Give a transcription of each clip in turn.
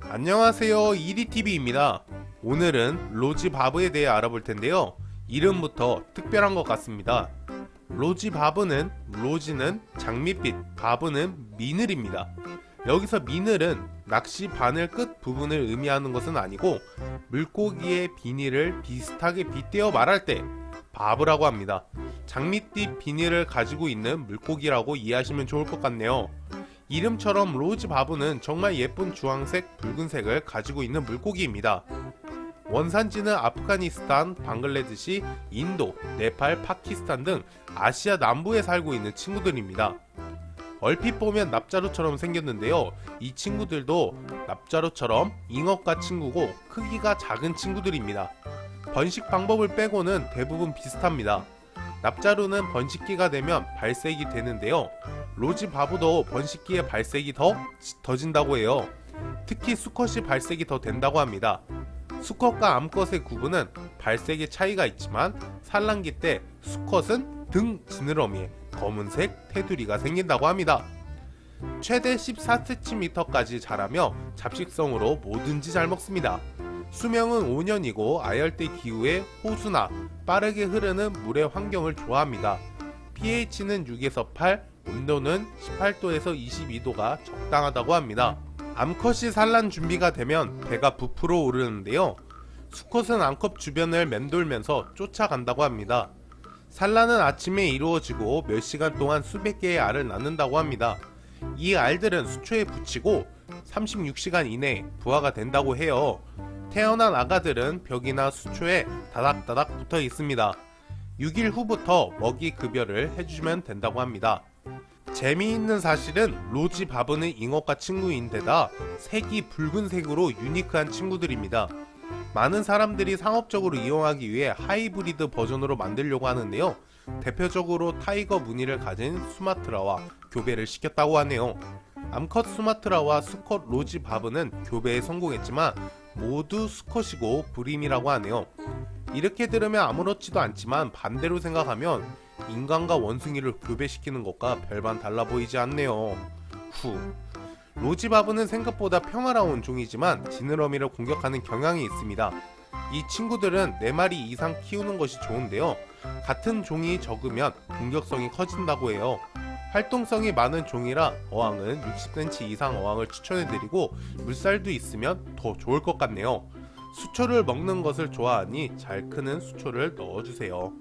안녕하세요. 이리TV입니다. 오늘은 로지 바브에 대해 알아볼 텐데요. 이름부터 특별한 것 같습니다. 로지 바브는 로지는 장밋빛 바브는 미늘입니다. 여기서 미늘은 낚시 바늘 끝 부분을 의미하는 것은 아니고 물고기의 비닐을 비슷하게 빗대어 말할 때 바브라고 합니다. 장밋빛 비닐을 가지고 있는 물고기라고 이해하시면 좋을 것 같네요 이름처럼 rosy barb는 정말 예쁜 주황색, 붉은색을 가지고 있는 물고기입니다. 원산지는 아프가니스탄, 방글라데시, 인도, 네팔, 파키스탄 등 아시아 남부에 살고 있는 친구들입니다. 얼핏 보면 납자루처럼 생겼는데요. 이 친구들도 납자루처럼 잉어과 친구고 크기가 작은 친구들입니다. 번식 방법을 빼고는 대부분 비슷합니다. 납자루는 번식기가 되면 발색이 되는데요. 로지 바보도 번식기에 발색이 더 더진다고 해요. 특히 수컷이 발색이 더 된다고 합니다. 수컷과 암컷의 구분은 발색의 차이가 있지만 산란기 때 수컷은 등 지느러미에 검은색 테두리가 생긴다고 합니다. 최대 14cm까지 자라며 잡식성으로 뭐든지 잘 먹습니다. 수명은 5년이고 아열대 기후에 호수나 빠르게 흐르는 물의 환경을 좋아합니다. pH는 6에서 8, 온도는 18도에서 22도가 적당하다고 합니다. 암컷이 산란 준비가 되면 배가 부풀어 오르는데요. 수컷은 암컷 주변을 맴돌면서 쫓아간다고 합니다. 산란은 아침에 이루어지고 몇 시간 동안 수백 개의 알을 낳는다고 합니다. 이 알들은 수초에 붙이고 36시간 이내에 부화가 된다고 해요. 태어난 아가들은 벽이나 수초에 다닥다닥 붙어 있습니다. 6일 후부터 먹이 급여를 해주면 된다고 합니다. 재미있는 사실은 rosy barb는 잉어과 친구인데다 색이 붉은색으로 unique한 친구들입니다. 많은 사람들이 상업적으로 이용하기 위해 하이브리드 버전으로 만들려고 하는데요. 대표적으로 tiger 무늬를 가진 수마트라와 교배를 시켰다고 하네요. 암컷 수마트라와 수컷 로지 바브는 교배에 성공했지만 모두 수컷이고 불임이라고 하네요. 이렇게 들으면 아무렇지도 않지만 반대로 생각하면 인간과 원숭이를 교배시키는 것과 별반 달라 보이지 않네요. 후. 로지바브는 생각보다 평화로운 종이지만 지느러미를 공격하는 경향이 있습니다. 이 친구들은 4마리 이상 키우는 것이 좋은데요. 같은 종이 적으면 공격성이 커진다고 해요. 활동성이 많은 종이라 어항은 60cm 이상 어항을 추천해드리고 물살도 있으면 더 좋을 것 같네요. 수초를 먹는 것을 좋아하니 잘 크는 수초를 넣어주세요.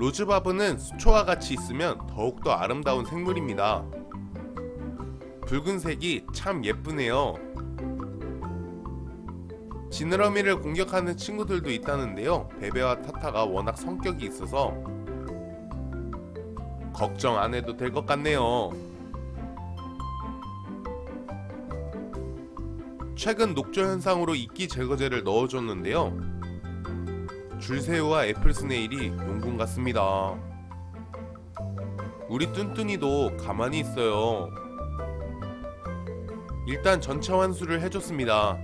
로즈바브는 수초와 같이 있으면 더욱더 아름다운 생물입니다. 붉은색이 참 예쁘네요. 지느러미를 공격하는 친구들도 있다는데요. 베베와 타타가 워낙 성격이 있어서 걱정 안 해도 될 것 같네요. 최근 녹조 현상으로 이끼 제거제를 넣어줬는데요. 줄새우와 애플스네일이 용군 같습니다. 우리 뚠뚠이도 가만히 있어요. 일단 전체 환수를 해줬습니다.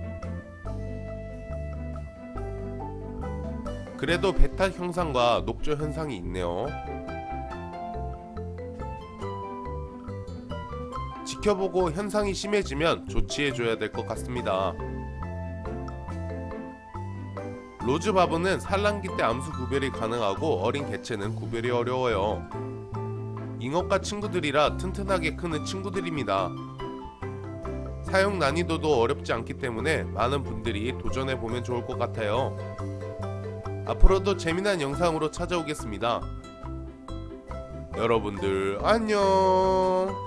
그래도 베타 형상과 녹조 현상이 있네요. 지켜보고 현상이 심해지면 조치해줘야 될 것 같습니다. 로즈바브는 산란기 때 암수 구별이 가능하고 어린 개체는 구별이 어려워요. 잉어과 친구들이라 튼튼하게 크는 친구들입니다. 사용 난이도도 어렵지 않기 때문에 많은 분들이 도전해보면 좋을 것 같아요. 앞으로도 재미난 영상으로 찾아오겠습니다. 여러분들 안녕